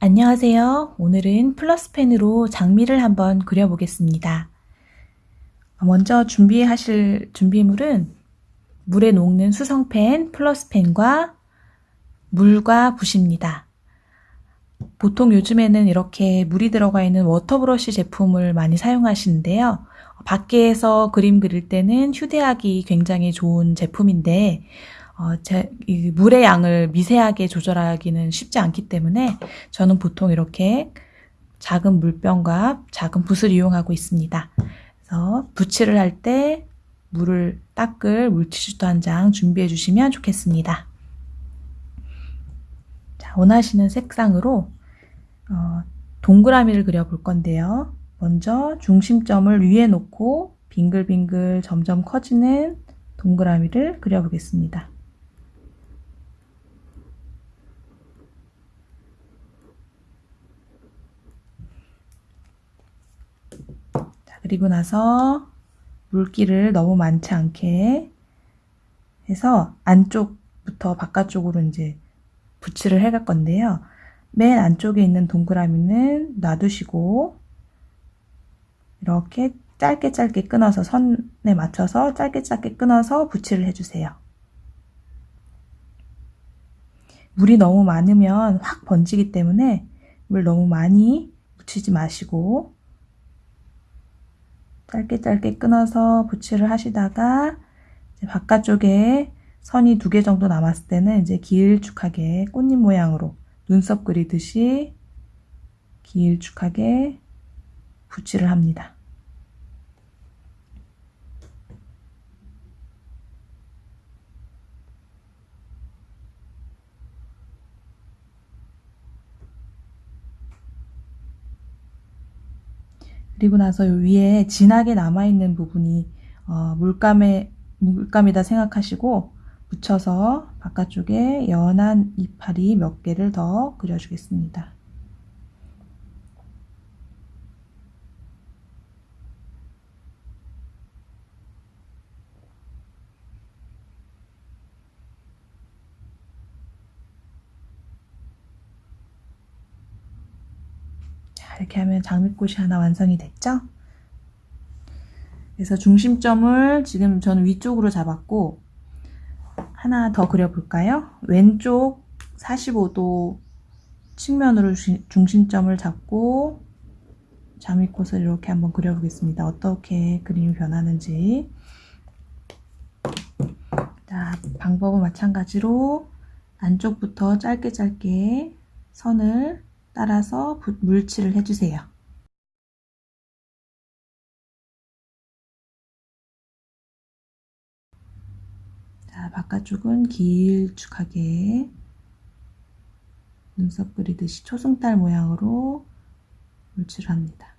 안녕하세요. 오늘은 플러스펜으로 장미를 한번 그려보겠습니다. 먼저 준비하실 준비물은 물에 녹는 수성펜, 플러스펜과 물과 붓입니다. 보통 요즘에는 이렇게 물이 들어가 있는 water brush 제품을 많이 사용하시는데요. 밖에서 그림 그릴 때는 휴대하기 굉장히 좋은 제품인데 어, 제, 이 물의 양을 미세하게 조절하기는 쉽지 않기 때문에 저는 보통 이렇게 작은 물병과 작은 붓을 이용하고 있습니다. 그래서 붓칠을 할때 물을 닦을 물티슈도 한 장 준비해 주시면 좋겠습니다. 자, 원하시는 색상으로 어, 동그라미를 그려 볼 건데요. 먼저 중심점을 위에 놓고 빙글빙글 점점 커지는 동그라미를 그려보겠습니다. 그리고 나서 물기를 너무 많지 않게 해서 안쪽부터 바깥쪽으로 이제 붙이를 해갈 건데요. 맨 안쪽에 있는 동그라미는 놔두시고 이렇게 짧게 짧게 끊어서 선에 맞춰서 짧게 짧게 끊어서 붙이를 해주세요. 물이 너무 많으면 확 번지기 때문에 물 너무 많이 묻히지 마시고 짧게 짧게 끊어서 붙이를 하시다가 바깥쪽에 선이 두 개 정도 남았을 때는 이제 길쭉하게 꽃잎 모양으로 눈썹 그리듯이 길쭉하게 붙이를 합니다. 그리고 나서 위에 진하게 남아있는 부분이 어, 물감에, 물감이다 생각하시고 묻혀서 바깥쪽에 연한 이파리 몇 개를 더 그려주겠습니다. 이렇게 하면 장미꽃이 하나 완성이 됐죠? 그래서 중심점을 지금 저는 위쪽으로 잡았고 하나 더 그려볼까요? 왼쪽 45도 측면으로 중심점을 잡고 장미꽃을 이렇게 한번 그려보겠습니다. 어떻게 그림이 변하는지 자, 방법은 마찬가지로 안쪽부터 짧게 짧게 선을 따라서 물칠을 해주세요. 자, 바깥쪽은 길쭉하게 눈썹 그리듯이 초승달 모양으로 물칠을 합니다.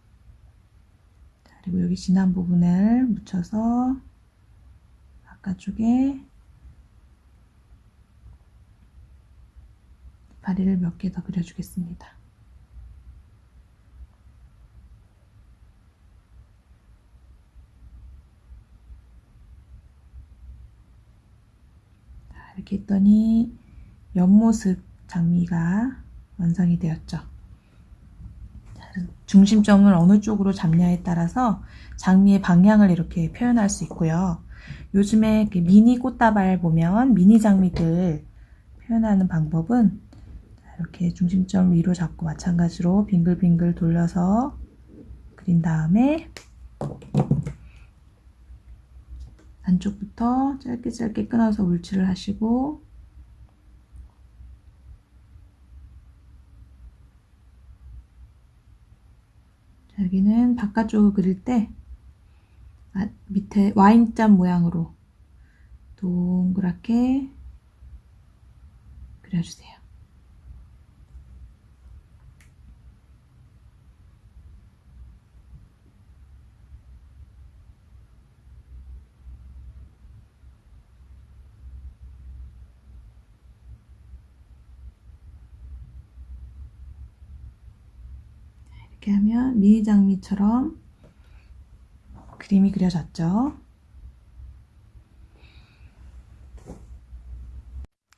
자, 그리고 여기 진한 부분을 묻혀서 바깥쪽에 다리를 몇 개 더 그려주겠습니다. 이렇게 했더니 옆모습 장미가 완성이 되었죠. 중심점을 어느 쪽으로 잡냐에 따라서 장미의 방향을 이렇게 표현할 수 있고요. 요즘에 미니 꽃다발 보면 미니 장미들 표현하는 방법은 이렇게 중심점 위로 잡고 마찬가지로 빙글빙글 돌려서 그린 다음에 안쪽부터 짧게 짧게 끊어서 물칠을 하시고 여기는 바깥쪽을 그릴 때 아, 밑에 와인잔 모양으로 동그랗게 그려주세요. 이렇게 하면 미니 장미처럼 그림이 그려졌죠.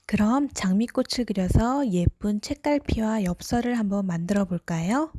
그럼 장미꽃을 그려서 예쁜 책갈피와 엽서를 한번 만들어 볼까요?